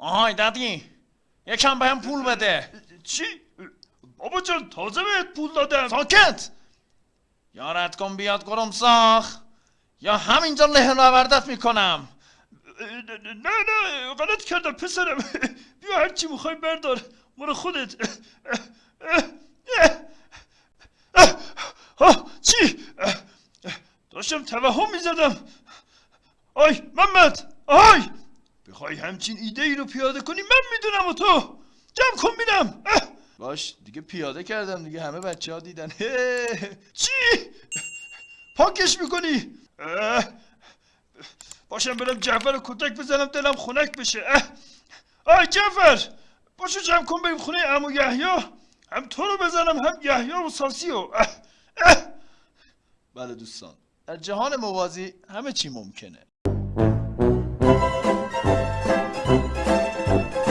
آهای دادی یکم بهم پول بده چی؟ بابا جان تازه بهت پول دادم ساکت یارت کن بیاد گرمساخ یا همینجا له نوردت می‌کنم نه نه غلط کردم پسرم بیا هر چی می‌خوای بردار برو خودت چی؟ داشتم توهم می‌زدم آی محمد آی بخوای همچین ایده ای رو پیاده کنی من می‌دونم و تو. جمع کن بینم. باش دیگه پیاده کردم دیگه همه بچه ها دیدن چی؟ پاکش می‌کنی؟ باشم برم جعفر رو کتک بزنم دلم خنک بشه. آی جعفر باشو جمع کن بریم خونه امو یحیا هم تو رو بزنم هم یحیا و ساسی و اه. اه. بله دوستان. در جهان موازی همه چی ممکنه.